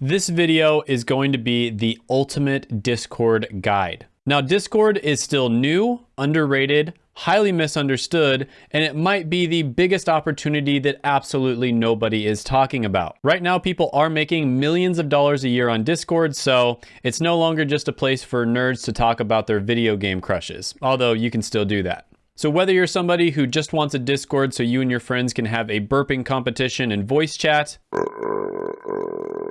This video is going to be the ultimate Discord guide. Now, Discord is still new, underrated, highly misunderstood, and it might be the biggest opportunity that absolutely nobody is talking about. Right now, people are making millions of dollars a year on Discord, so it's no longer just a place for nerds to talk about their video game crushes, although you can still do that. So whether you're somebody who just wants a Discord so you and your friends can have a burping competition and voice chat,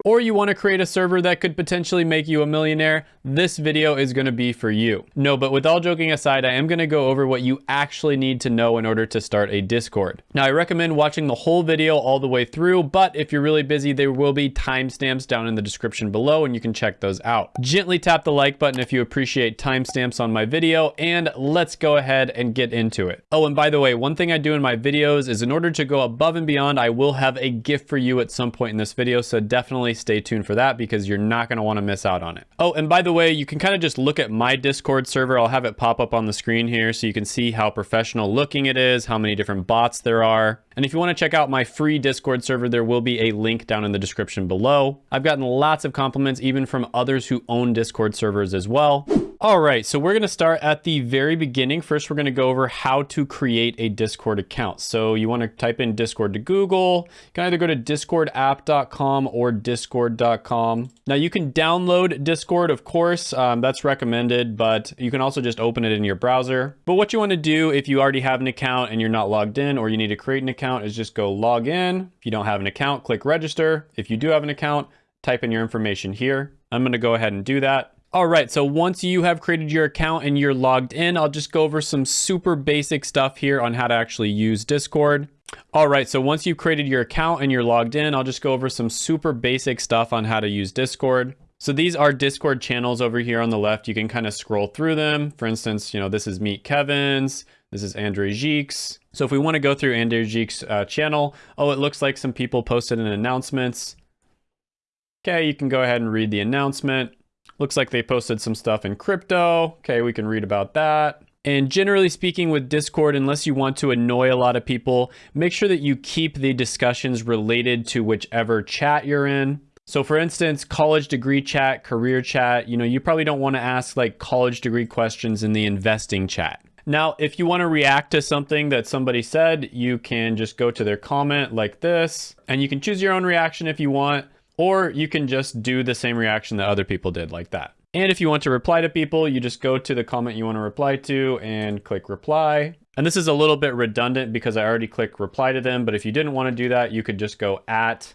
or you want to create a server that could potentially make you a millionaire, this video is going to be for you. No, but with all joking aside, I am going to go over what you actually need to know in order to start a Discord. Now, I recommend watching the whole video all the way through, but if you're really busy, there will be timestamps down in the description below and you can check those out. Gently tap the like button if you appreciate timestamps on my video, and let's go ahead and get into it. Oh, and by the way, one thing I do in my videos is in order to go above and beyond, I will have a gift for you at some point in this video, so definitely stay tuned for that because you're not going to want to miss out on it. Oh, and by the way, you can kind of just look at my Discord server. I'll have it pop up on the screen here so you can see how professional looking it is, how many different bots there are. And if you want to check out my free Discord server, there will be a link down in the description below. I've gotten lots of compliments even from others who own Discord servers as well. All right, so we're gonna start at the very beginning. First, we're gonna go over how to create a Discord account. So you wanna type in Discord to Google. You can either go to discordapp.com or discord.com. Now you can download Discord, of course, um, that's recommended, but you can also just open it in your browser. But what you wanna do if you already have an account and you're not logged in or you need to create an account is just go log in. If you don't have an account, click register. If you do have an account, type in your information here. I'm gonna go ahead and do that. All right, so once you have created your account and you're logged in, I'll just go over some super basic stuff here on how to actually use Discord. All right, so once you've created your account and you're logged in, I'll just go over some super basic stuff on how to use Discord. So these are Discord channels over here on the left. You can kind of scroll through them. For instance, you know, this is Meet Kevin's, this is Andrei Jikh's. So if we want to go through Andrei Jikh's uh, channel, oh, it looks like some people posted an announcements. Okay, you can go ahead and read the announcement. Looks like they posted some stuff in crypto. Okay, we can read about that. And generally speaking with Discord, unless you want to annoy a lot of people, make sure that you keep the discussions related to whichever chat you're in. So for instance, college degree chat, career chat, you know, you probably don't want to ask like college degree questions in the investing chat. Now, if you want to react to something that somebody said, you can just go to their comment like this, and you can choose your own reaction if you want. Or you can just do the same reaction that other people did like that. And if you want to reply to people, you just go to the comment you want to reply to and click reply. And this is a little bit redundant because I already clicked reply to them. But if you didn't want to do that, you could just go at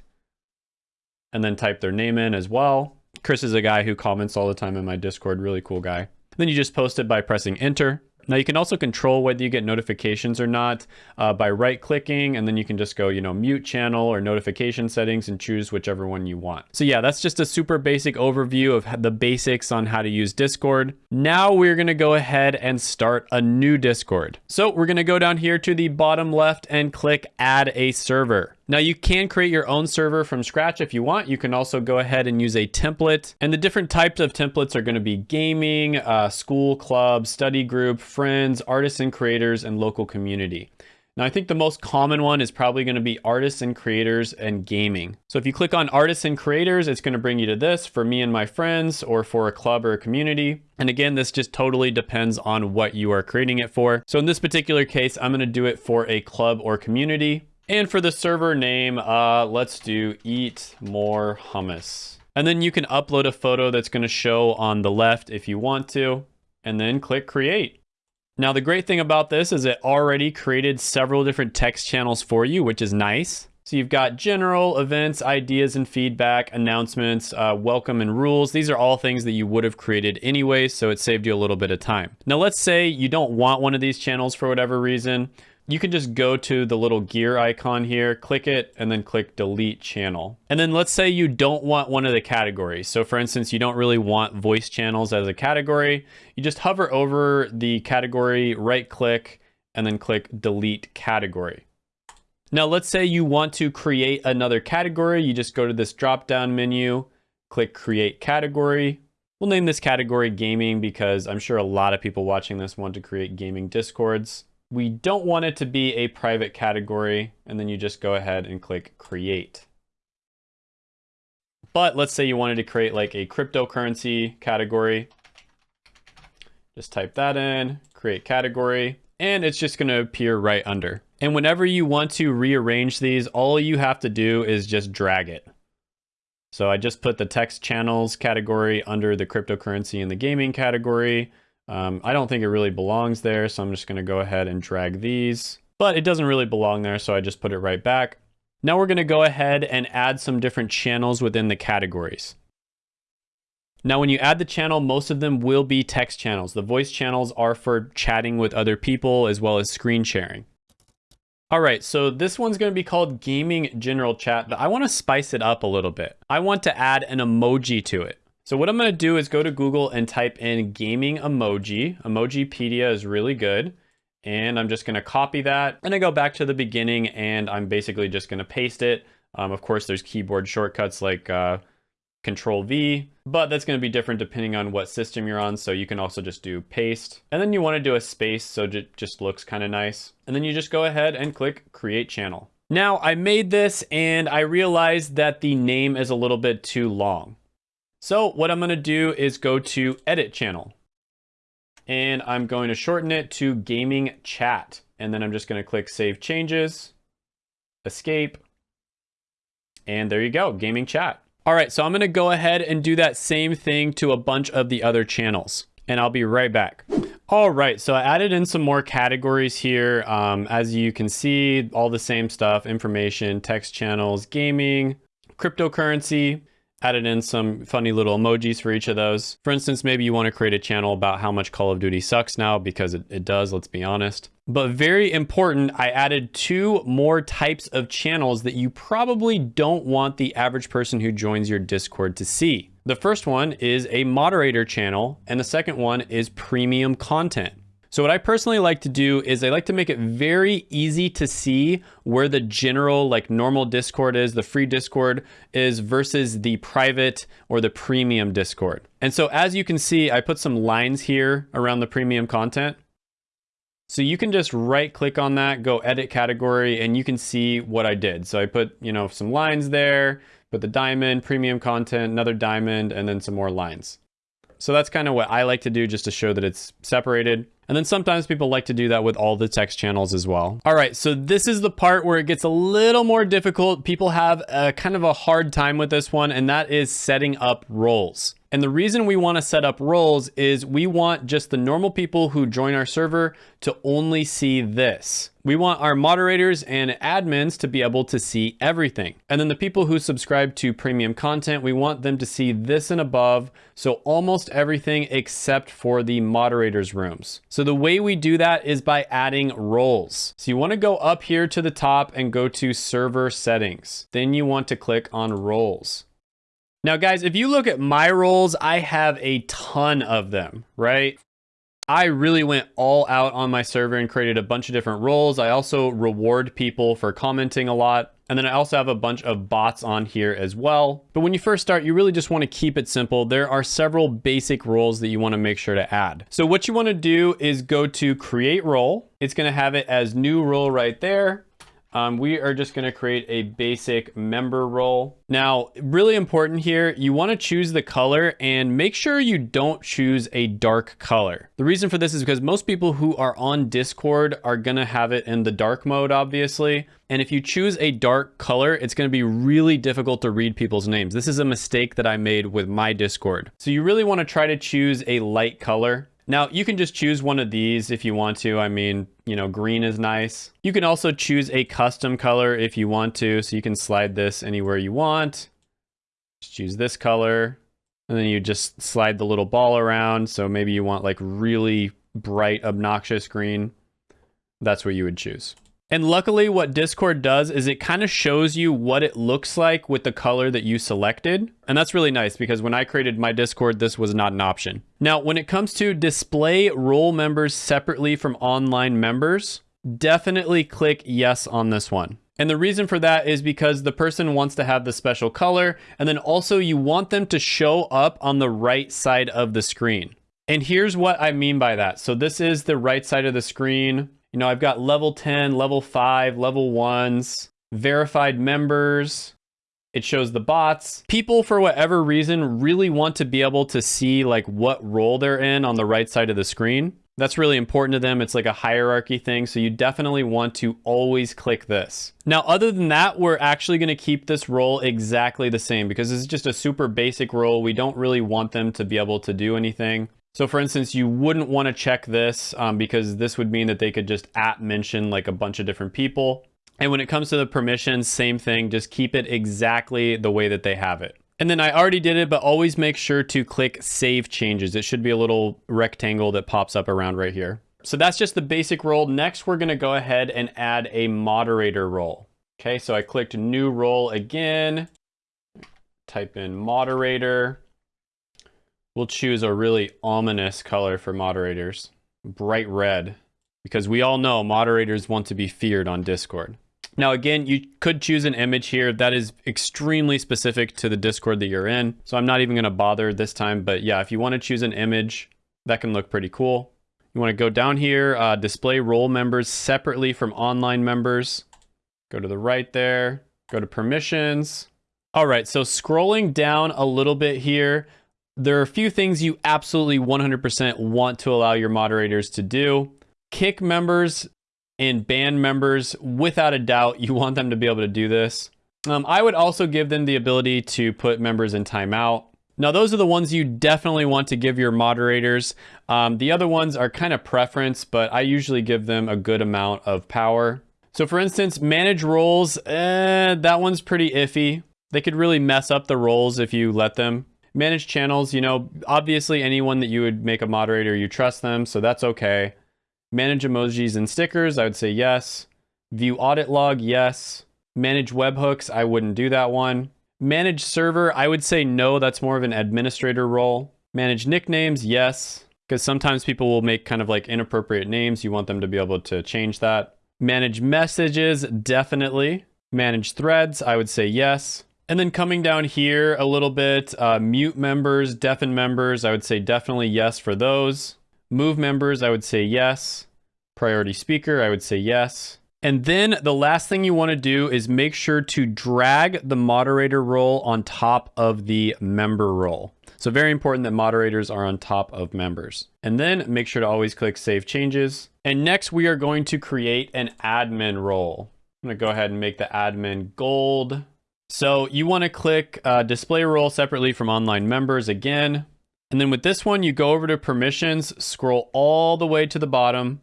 and then type their name in as well. Chris is a guy who comments all the time in my Discord, really cool guy. Then you just post it by pressing enter. Now you can also control whether you get notifications or not uh, by right clicking and then you can just go, you know, mute channel or notification settings and choose whichever one you want. So yeah, that's just a super basic overview of the basics on how to use Discord. Now we're gonna go ahead and start a new Discord. So we're gonna go down here to the bottom left and click add a server. Now you can create your own server from scratch if you want. You can also go ahead and use a template. And the different types of templates are going to be gaming, uh, school, club, study group, friends, artists and creators, and local community. Now, I think the most common one is probably going to be artists and creators and gaming. So if you click on artists and creators, it's going to bring you to this for me and my friends or for a club or a community. And again, this just totally depends on what you are creating it for. So in this particular case, I'm going to do it for a club or community. And for the server name, uh, let's do eat more hummus. And then you can upload a photo that's gonna show on the left if you want to, and then click create. Now the great thing about this is it already created several different text channels for you, which is nice. So you've got general, events, ideas and feedback, announcements, uh, welcome and rules. These are all things that you would have created anyway, so it saved you a little bit of time. Now let's say you don't want one of these channels for whatever reason you can just go to the little gear icon here, click it, and then click delete channel. And then let's say you don't want one of the categories. So for instance, you don't really want voice channels as a category. You just hover over the category, right click, and then click delete category. Now let's say you want to create another category. You just go to this drop down menu, click create category. We'll name this category gaming because I'm sure a lot of people watching this want to create gaming discords. We don't want it to be a private category, and then you just go ahead and click create. But let's say you wanted to create like a cryptocurrency category. Just type that in, create category, and it's just gonna appear right under. And whenever you want to rearrange these, all you have to do is just drag it. So I just put the text channels category under the cryptocurrency and the gaming category. Um, I don't think it really belongs there, so I'm just gonna go ahead and drag these. But it doesn't really belong there, so I just put it right back. Now we're gonna go ahead and add some different channels within the categories. Now, when you add the channel, most of them will be text channels. The voice channels are for chatting with other people as well as screen sharing. All right, so this one's gonna be called Gaming General Chat, but I wanna spice it up a little bit. I want to add an emoji to it. So what I'm gonna do is go to Google and type in gaming emoji. Emojipedia is really good. And I'm just gonna copy that. And I go back to the beginning and I'm basically just gonna paste it. Um, of course, there's keyboard shortcuts like uh, Control V, but that's gonna be different depending on what system you're on. So you can also just do paste. And then you wanna do a space so it just looks kinda nice. And then you just go ahead and click create channel. Now I made this and I realized that the name is a little bit too long. So what I'm gonna do is go to edit channel and I'm going to shorten it to gaming chat. And then I'm just gonna click save changes, escape, and there you go, gaming chat. All right, so I'm gonna go ahead and do that same thing to a bunch of the other channels and I'll be right back. All right, so I added in some more categories here. Um, as you can see, all the same stuff, information, text channels, gaming, cryptocurrency, added in some funny little emojis for each of those. For instance, maybe you want to create a channel about how much Call of Duty sucks now because it, it does, let's be honest. But very important, I added two more types of channels that you probably don't want the average person who joins your Discord to see. The first one is a moderator channel, and the second one is premium content. So what I personally like to do is I like to make it very easy to see where the general like normal Discord is, the free Discord is versus the private or the premium Discord. And so as you can see, I put some lines here around the premium content. So you can just right click on that, go edit category, and you can see what I did. So I put, you know, some lines there, put the diamond, premium content, another diamond, and then some more lines. So that's kind of what I like to do just to show that it's separated. And then sometimes people like to do that with all the text channels as well. All right, so this is the part where it gets a little more difficult. People have a kind of a hard time with this one, and that is setting up roles. And the reason we want to set up roles is we want just the normal people who join our server to only see this. We want our moderators and admins to be able to see everything. And then the people who subscribe to premium content, we want them to see this and above. So almost everything except for the moderators rooms. So the way we do that is by adding roles. So you want to go up here to the top and go to server settings. Then you want to click on roles. Now, guys, if you look at my roles, I have a ton of them, right? I really went all out on my server and created a bunch of different roles. I also reward people for commenting a lot. And then I also have a bunch of bots on here as well. But when you first start, you really just want to keep it simple. There are several basic roles that you want to make sure to add. So what you want to do is go to create role. It's going to have it as new role right there um, we are just gonna create a basic member role. Now, really important here, you wanna choose the color and make sure you don't choose a dark color. The reason for this is because most people who are on Discord are gonna have it in the dark mode, obviously. And if you choose a dark color, it's gonna be really difficult to read people's names. This is a mistake that I made with my Discord. So you really wanna try to choose a light color. Now, you can just choose one of these if you want to. I mean, you know, green is nice. You can also choose a custom color if you want to. So you can slide this anywhere you want. Just choose this color. And then you just slide the little ball around. So maybe you want like really bright, obnoxious green. That's what you would choose. And luckily what Discord does is it kind of shows you what it looks like with the color that you selected. And that's really nice because when I created my Discord, this was not an option. Now, when it comes to display role members separately from online members, definitely click yes on this one. And the reason for that is because the person wants to have the special color, and then also you want them to show up on the right side of the screen. And here's what I mean by that. So this is the right side of the screen. You know, I've got level 10, level 5, level 1s, verified members, It shows the bots. People, for whatever reason, really want to be able to see like what role they're in on the right side of the screen. That's really important to them. It's like a hierarchy thing. So you definitely want to always click this. Now, other than that, we're actually going to keep this role exactly the same because this is just a super basic role. We don't really want them to be able to do anything. So for instance, you wouldn't want to check this um, because this would mean that they could just at mention like a bunch of different people. And when it comes to the permissions, same thing, just keep it exactly the way that they have it. And then I already did it, but always make sure to click Save Changes. It should be a little rectangle that pops up around right here. So that's just the basic role. Next, we're gonna go ahead and add a moderator role. Okay, so I clicked New Role again, type in Moderator. We'll choose a really ominous color for moderators, bright red, because we all know moderators want to be feared on Discord. Now, again, you could choose an image here that is extremely specific to the Discord that you're in. So I'm not even going to bother this time. But yeah, if you want to choose an image, that can look pretty cool. You want to go down here, uh, display role members separately from online members. Go to the right there, go to permissions. All right, so scrolling down a little bit here, there are a few things you absolutely 100% want to allow your moderators to do. Kick members and band members, without a doubt, you want them to be able to do this. Um, I would also give them the ability to put members in timeout. Now, those are the ones you definitely want to give your moderators. Um, the other ones are kind of preference, but I usually give them a good amount of power. So for instance, manage roles, eh, that one's pretty iffy. They could really mess up the roles if you let them. Manage channels, you know, obviously anyone that you would make a moderator, you trust them, so that's okay. Manage emojis and stickers, I would say yes. View audit log, yes. Manage webhooks, I wouldn't do that one. Manage server, I would say no, that's more of an administrator role. Manage nicknames, yes, because sometimes people will make kind of like inappropriate names. You want them to be able to change that. Manage messages, definitely. Manage threads, I would say yes. And then coming down here a little bit, uh, mute members, deafen members, I would say definitely yes for those. Move members, I would say yes. Priority speaker, I would say yes. And then the last thing you want to do is make sure to drag the moderator role on top of the member role. So very important that moderators are on top of members. And then make sure to always click Save Changes. And next we are going to create an admin role. I'm going to go ahead and make the admin gold. So you want to click uh, Display Role separately from online members again. And then with this one, you go over to permissions, scroll all the way to the bottom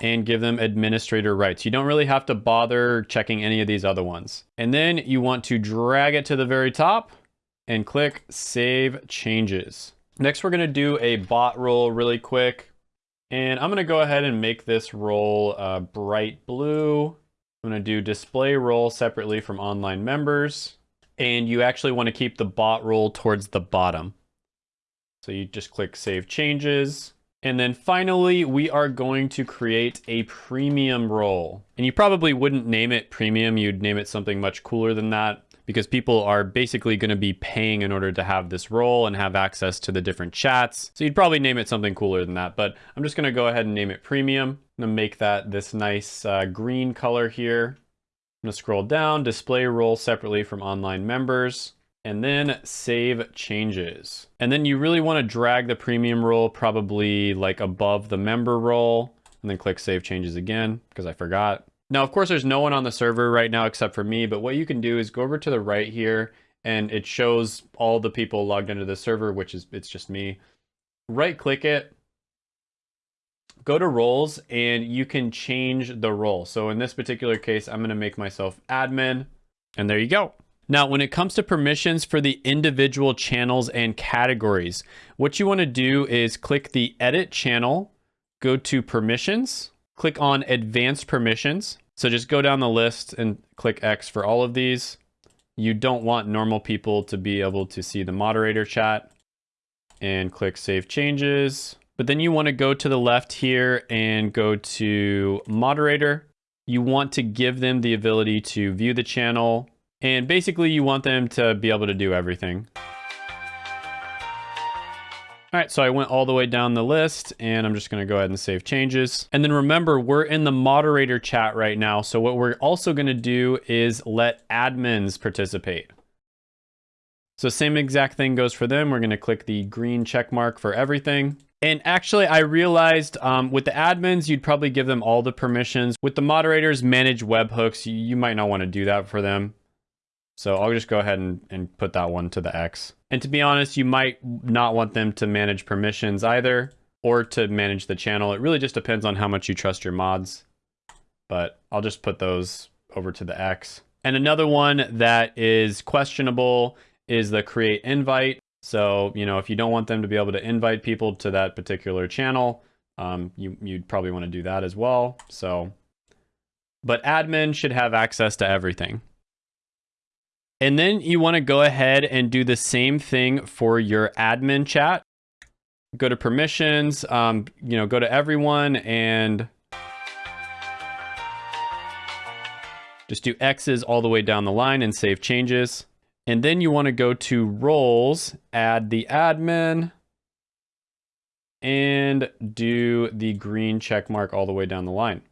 and give them administrator rights. You don't really have to bother checking any of these other ones. And then you want to drag it to the very top and click save changes. Next, we're gonna do a bot role really quick. And I'm gonna go ahead and make this role uh, bright blue. Gonna do display role separately from online members. And you actually wanna keep the bot role towards the bottom. So you just click Save Changes. And then finally, we are going to create a premium role. And you probably wouldn't name it premium. You'd name it something much cooler than that because people are basically going to be paying in order to have this role and have access to the different chats. So you'd probably name it something cooler than that, but I'm just going to go ahead and name it premium. I'm to make that this nice uh, green color here. I'm to scroll down, display role separately from online members and then save changes. And then you really want to drag the premium role probably like above the member role and then click save changes again because I forgot. Now, of course, there's no one on the server right now except for me, but what you can do is go over to the right here and it shows all the people logged into the server, which is, it's just me. Right click it, go to roles and you can change the role. So in this particular case, I'm going to make myself admin and there you go. Now, when it comes to permissions for the individual channels and categories, what you want to do is click the edit channel, go to permissions, click on advanced permissions. So just go down the list and click X for all of these. You don't want normal people to be able to see the moderator chat and click save changes. But then you want to go to the left here and go to moderator. You want to give them the ability to view the channel, and basically you want them to be able to do everything. All right, so I went all the way down the list and I'm just gonna go ahead and save changes. And then remember, we're in the moderator chat right now. So what we're also gonna do is let admins participate. So same exact thing goes for them. We're going to click the green check mark for everything. And actually, I realized um, with the admins, you'd probably give them all the permissions. With the moderators, manage webhooks, you, you might not want to do that for them. So I'll just go ahead and, and put that one to the X. And to be honest, you might not want them to manage permissions either or to manage the channel. It really just depends on how much you trust your mods. But I'll just put those over to the X. And another one that is questionable is the create invite. So, you know, if you don't want them to be able to invite people to that particular channel, um, you, you'd probably want to do that as well. So, but admin should have access to everything. And then you want to go ahead and do the same thing for your admin chat. Go to permissions, um, you know, go to everyone and just do X's all the way down the line and save changes. And then you want to go to roles, add the admin, and do the green check mark all the way down the line.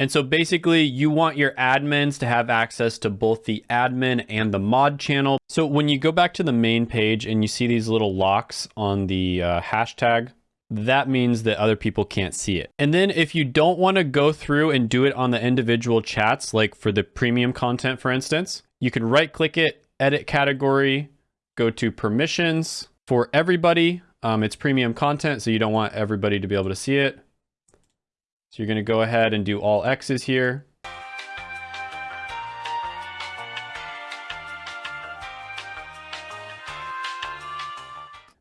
And so basically you want your admins to have access to both the admin and the mod channel. So when you go back to the main page and you see these little locks on the uh, hashtag, that means that other people can't see it. And then if you don't want to go through and do it on the individual chats, like for the premium content, for instance, you can right click it, edit category, go to permissions for everybody. Um, it's premium content, so you don't want everybody to be able to see it. So you're going to go ahead and do all X's here.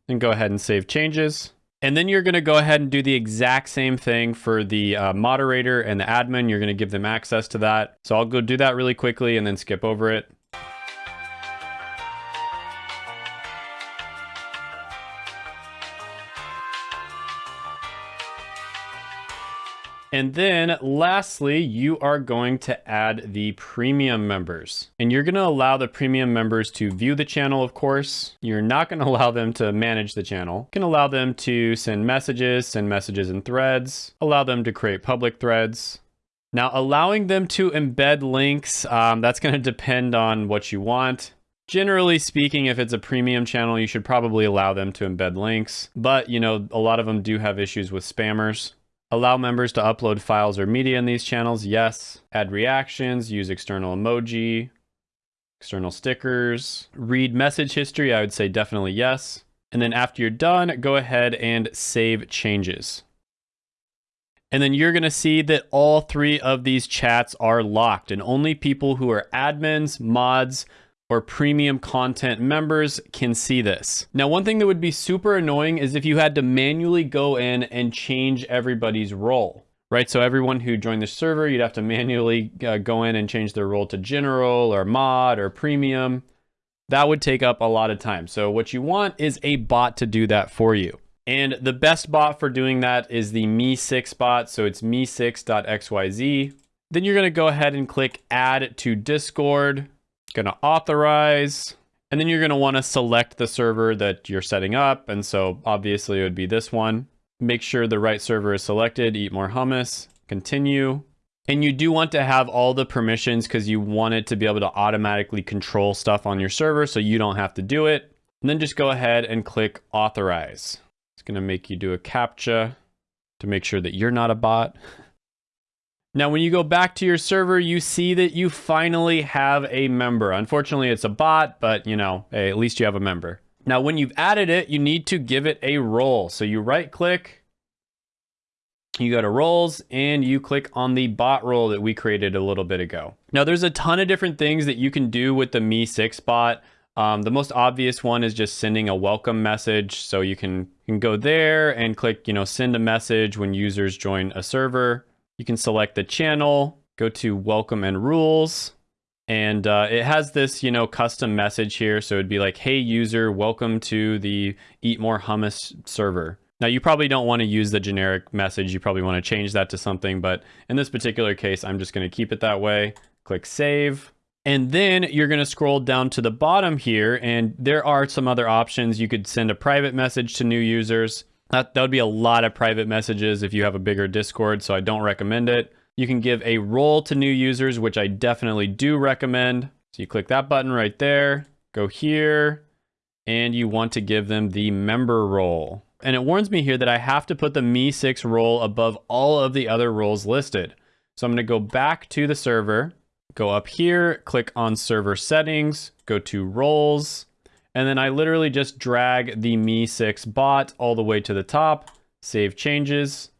And go ahead and save changes. And then you're going to go ahead and do the exact same thing for the uh, moderator and the admin. You're going to give them access to that. So I'll go do that really quickly and then skip over it. And then lastly, you are going to add the premium members. And you're gonna allow the premium members to view the channel, of course. You're not gonna allow them to manage the channel. You can allow them to send messages, send messages in threads, allow them to create public threads. Now, allowing them to embed links, um, that's gonna depend on what you want. Generally speaking, if it's a premium channel, you should probably allow them to embed links. But, you know, a lot of them do have issues with spammers. Allow members to upload files or media in these channels, yes. Add reactions, use external emoji, external stickers. Read message history, I would say definitely yes. And then after you're done, go ahead and save changes. And then you're gonna see that all three of these chats are locked and only people who are admins, mods, or premium content members can see this. Now, one thing that would be super annoying is if you had to manually go in and change everybody's role, right? So everyone who joined the server, you'd have to manually uh, go in and change their role to general or mod or premium. That would take up a lot of time. So what you want is a bot to do that for you. And the best bot for doing that is the MEE6 bot. So it's mee6.xyz. Then you're gonna go ahead and click add to Discord gonna authorize, and then you're gonna wanna select the server that you're setting up. And so obviously it would be this one. Make sure the right server is selected, eat more hummus, continue. And you do want to have all the permissions because you want it to be able to automatically control stuff on your server so you don't have to do it. And then just go ahead and click authorize. It's gonna make you do a CAPTCHA to make sure that you're not a bot. Now, when you go back to your server, you see that you finally have a member. Unfortunately, it's a bot, but you know, hey, at least you have a member. Now, when you've added it, you need to give it a role. So you right click, you go to roles and you click on the bot role that we created a little bit ago. Now there's a ton of different things that you can do with the MEE6 bot. Um, the most obvious one is just sending a welcome message. So you can, can go there and click, you know, send a message when users join a server. You can select the channel, go to welcome and rules, and uh, it has this, you know, custom message here. So it'd be like, hey user, welcome to the Eat More Hummus server. Now you probably don't want to use the generic message. You probably want to change that to something, but in this particular case, I'm just going to keep it that way. Click save. And then you're going to scroll down to the bottom here and there are some other options. You could send a private message to new users. That, that would be a lot of private messages if you have a bigger Discord, so I don't recommend it. You can give a role to new users, which I definitely do recommend. So you click that button right there, go here, and you want to give them the member role. And it warns me here that I have to put the MEE6 role above all of the other roles listed. So I'm gonna go back to the server, go up here, click on server settings, go to roles, and then I literally just drag the MEE6 bot all the way to the top, save changes.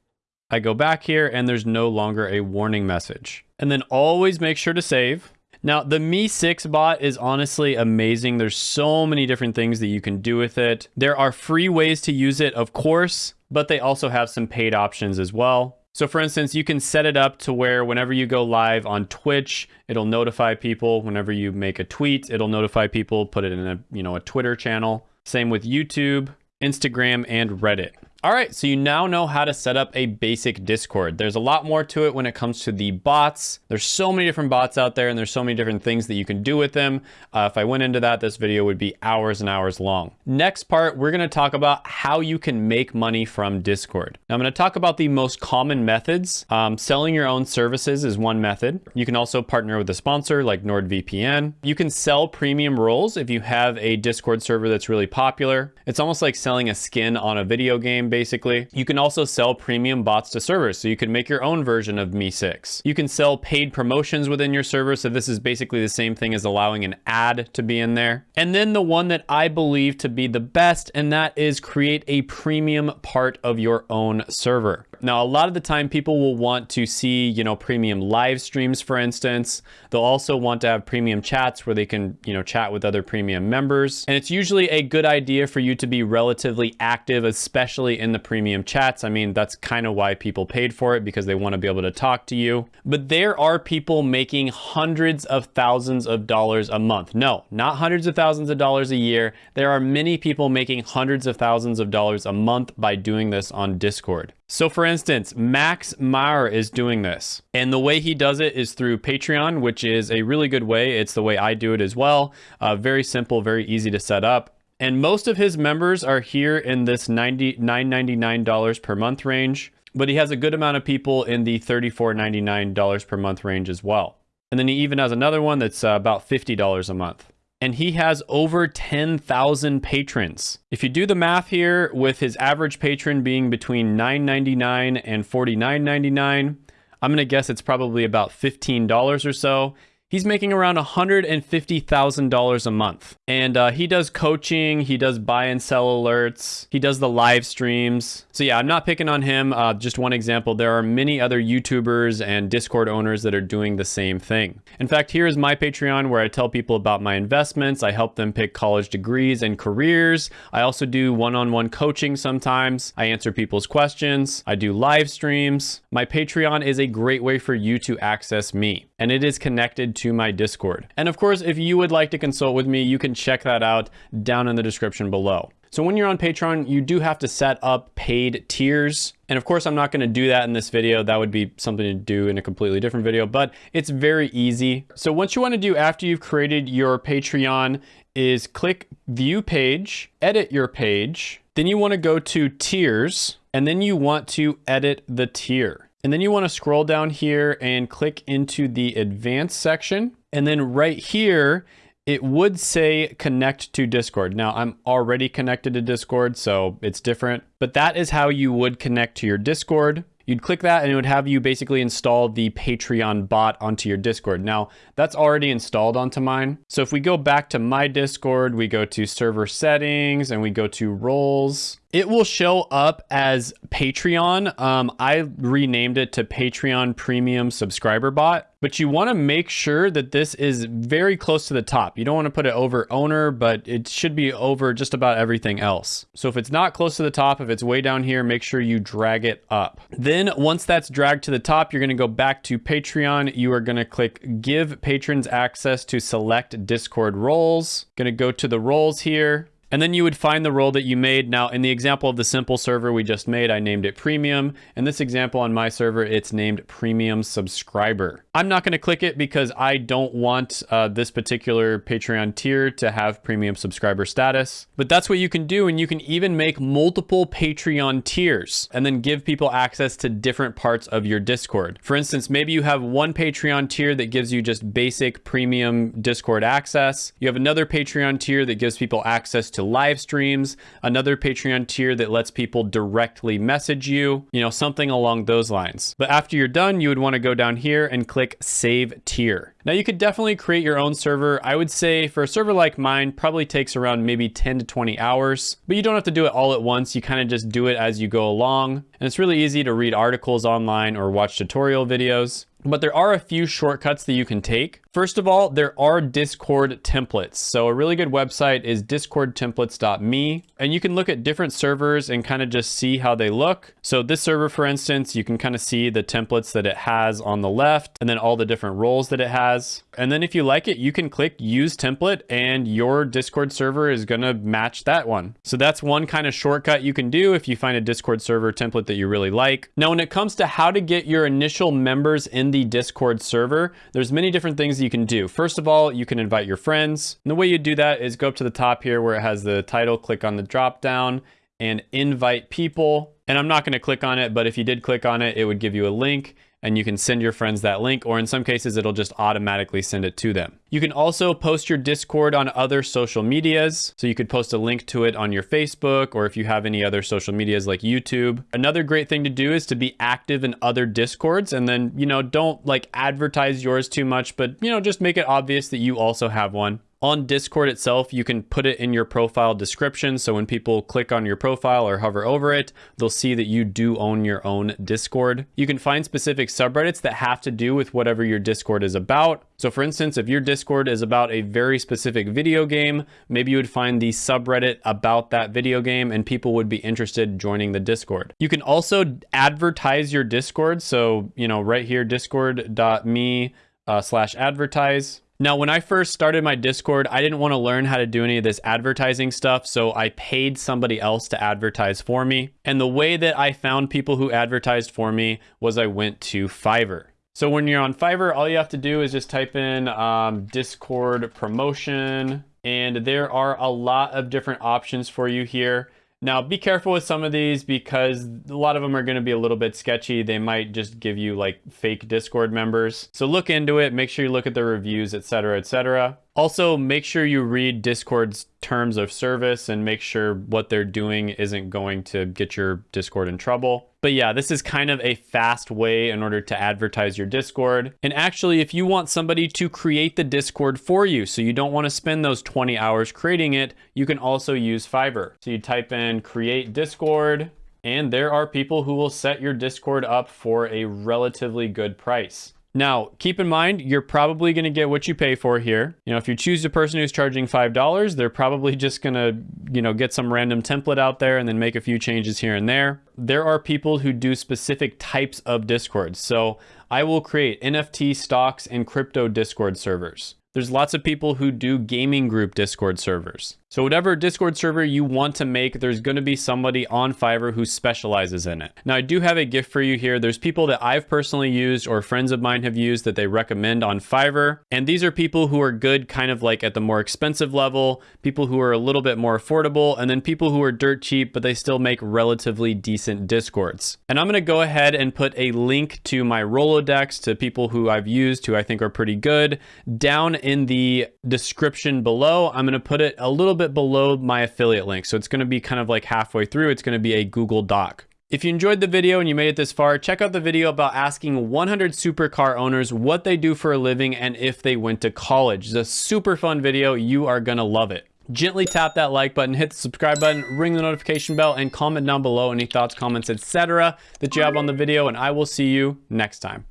I go back here and there's no longer a warning message. And then always make sure to save. Now, the MEE6 bot is honestly amazing. There's so many different things that you can do with it. There are free ways to use it, of course, but they also have some paid options as well. So for instance, you can set it up to where whenever you go live on Twitch, it'll notify people. Whenever you make a tweet, it'll notify people, put it in a, you know, a Twitter channel. Same with YouTube, Instagram, and Reddit. All right, so you now know how to set up a basic Discord. There's a lot more to it when it comes to the bots. There's so many different bots out there and there's so many different things that you can do with them. Uh, if I went into that, this video would be hours and hours long. Next part, we're gonna talk about how you can make money from Discord. Now I'm gonna talk about the most common methods. Um, selling your own services is one method. You can also partner with a sponsor like NordVPN. You can sell premium roles if you have a Discord server that's really popular. It's almost like selling a skin on a video game basically. You can also sell premium bots to servers, so you can make your own version of MEE6. You can sell paid promotions within your server, so this is basically the same thing as allowing an ad to be in there. And then the one that I believe to be the best, and that is create a premium part of your own server. Now, a lot of the time people will want to see, you know, premium live streams, for instance. They'll also want to have premium chats where they can, you know, chat with other premium members. And it's usually a good idea for you to be relatively active, especially in the premium chats. I mean, that's kind of why people paid for it because they want to be able to talk to you. But there are people making hundreds of thousands of dollars a month. No, not hundreds of thousands of dollars a year. There are many people making hundreds of thousands of dollars a month by doing this on Discord. So for instance, Max Meyer is doing this. And the way he does it is through Patreon, which is a really good way. It's the way I do it as well. Uh, very simple, very easy to set up. And most of his members are here in this $90, $9.99 per month range, but he has a good amount of people in the $34.99 per month range as well. And then he even has another one that's uh, about $50 a month. And he has over 10,000 patrons. If you do the math here with his average patron being between $9.99 and $49.99, I'm gonna guess it's probably about $15 or so. He's making around $150,000 a month. And uh, he does coaching, he does buy and sell alerts, he does the live streams. So yeah, I'm not picking on him. Uh, just one example. There are many other YouTubers and Discord owners that are doing the same thing. In fact, here is my Patreon where I tell people about my investments. I help them pick college degrees and careers. I also do one-on-one -on -one coaching sometimes. I answer people's questions. I do live streams. My Patreon is a great way for you to access me and it is connected to my Discord. And of course, if you would like to consult with me, you can check that out down in the description below. So when you're on Patreon, you do have to set up paid tiers. And of course, I'm not gonna do that in this video. That would be something to do in a completely different video, but it's very easy. So what you wanna do after you've created your Patreon is click view page, edit your page. Then you wanna go to tiers, and then you want to edit the tier. And then you want to scroll down here and click into the advanced section. And then right here, it would say connect to Discord. Now I'm already connected to Discord, so it's different, but that is how you would connect to your Discord. You'd click that and it would have you basically install the Patreon bot onto your Discord. Now, that's already installed onto mine. So if we go back to my Discord, we go to server settings and we go to roles, it will show up as Patreon. Um, I renamed it to Patreon Premium Subscriber Bot, but you want to make sure that this is very close to the top. You don't want to put it over owner, but it should be over just about everything else. So if it's not close to the top, if it's way down here, make sure you drag it up. Then once that's dragged to the top, you're going to go back to Patreon. You are going to click give patrons access to select Discord roles. Going to go to the roles here And then you would find the role that you made. Now, in the example of the simple server we just made, I named it premium. In this example on my server, it's named premium subscriber. I'm not going to click it because I don't want uh, this particular Patreon tier to have premium subscriber status. But that's what you can do. And you can even make multiple Patreon tiers and then give people access to different parts of your Discord. For instance, maybe you have one Patreon tier that gives you just basic premium Discord access. You have another Patreon tier that gives people access to live streams, another Patreon tier that lets people directly message you, you know, something along those lines. But after you're done, you would want to go down here and click save tier. Now you could definitely create your own server. I would say for a server like mine, probably takes around maybe 10 to 20 hours, but you don't have to do it all at once. You kind of just do it as you go along. And it's really easy to read articles online or watch tutorial videos. But there are a few shortcuts that you can take. First of all, there are Discord templates. So a really good website is discordtemplates.me. And you can look at different servers and kind of just see how they look. So this server, for instance, you can kind of see the templates that it has on the left and then all the different roles that it has. And then if you like it, you can click use template and your Discord server is going to match that one. So that's one kind of shortcut you can do if you find a Discord server template that you really like. Now, when it comes to how to get your initial members in the Discord server, there's many different things you can do. First of all, you can invite your friends. And the way you do that is go up to the top here where it has the title, click on the drop down and invite people. And I'm not going to click on it, but if you did click on it, it would give you a link and you can send your friends that link, or in some cases, it'll just automatically send it to them. You can also post your Discord on other social medias. So you could post a link to it on your Facebook, or if you have any other social medias like YouTube. Another great thing to do is to be active in other Discords and then, you know, don't like advertise yours too much, but, you know, just make it obvious that you also have one. On Discord itself, you can put it in your profile description. So when people click on your profile or hover over it, they'll see that you do own your own Discord. You can find specific subreddits that have to do with whatever your Discord is about. So for instance, if your Discord is about a very specific video game, maybe you would find the subreddit about that video game and people would be interested joining the Discord. You can also advertise your Discord. So, you know, right here, discord.me uh, slash advertise now, when I first started my Discord, I didn't want to learn how to do any of this advertising stuff, so I paid somebody else to advertise for me. And the way that I found people who advertised for me was I went to Fiverr. So when you're on Fiverr, all you have to do is just type in um, Discord promotion, and there are a lot of different options for you here. Now, be careful with some of these because a lot of them are going to be a little bit sketchy. They might just give you like fake Discord members. So look into it, make sure you look at the reviews, etc., etc. Also, make sure you read Discord's terms of service and make sure what they're doing isn't going to get your Discord in trouble. But yeah, this is kind of a fast way in order to advertise your Discord. And actually, if you want somebody to create the Discord for you, so you don't want to spend those 20 hours creating it, you can also use Fiverr. So you type in create Discord, and there are people who will set your Discord up for a relatively good price. Now, keep in mind, you're probably going to get what you pay for here. You know, if you choose a person who's charging $5, they're probably just going to, you know, get some random template out there and then make a few changes here and there. There are people who do specific types of Discords. So I will create NFT stocks and crypto Discord servers. There's lots of people who do gaming group Discord servers. So whatever Discord server you want to make, there's going to be somebody on Fiverr who specializes in it. Now I do have a gift for you here. There's people that I've personally used or friends of mine have used that they recommend on Fiverr. And these are people who are good kind of like at the more expensive level, people who are a little bit more affordable, and then people who are dirt cheap, but they still make relatively decent Discords. And I'm going to go ahead and put a link to my Rolodex to people who I've used who I think are pretty good down in the description below. I'm going to put it a little bit below my affiliate link. So it's going to be kind of like halfway through. It's going to be a Google Doc. If you enjoyed the video and you made it this far, check out the video about asking 100 supercar owners what they do for a living and if they went to college. It's a super fun video. You are going to love it. Gently tap that like button, hit the subscribe button, ring the notification bell, and comment down below any thoughts, comments, etc. that you have on the video, and I will see you next time.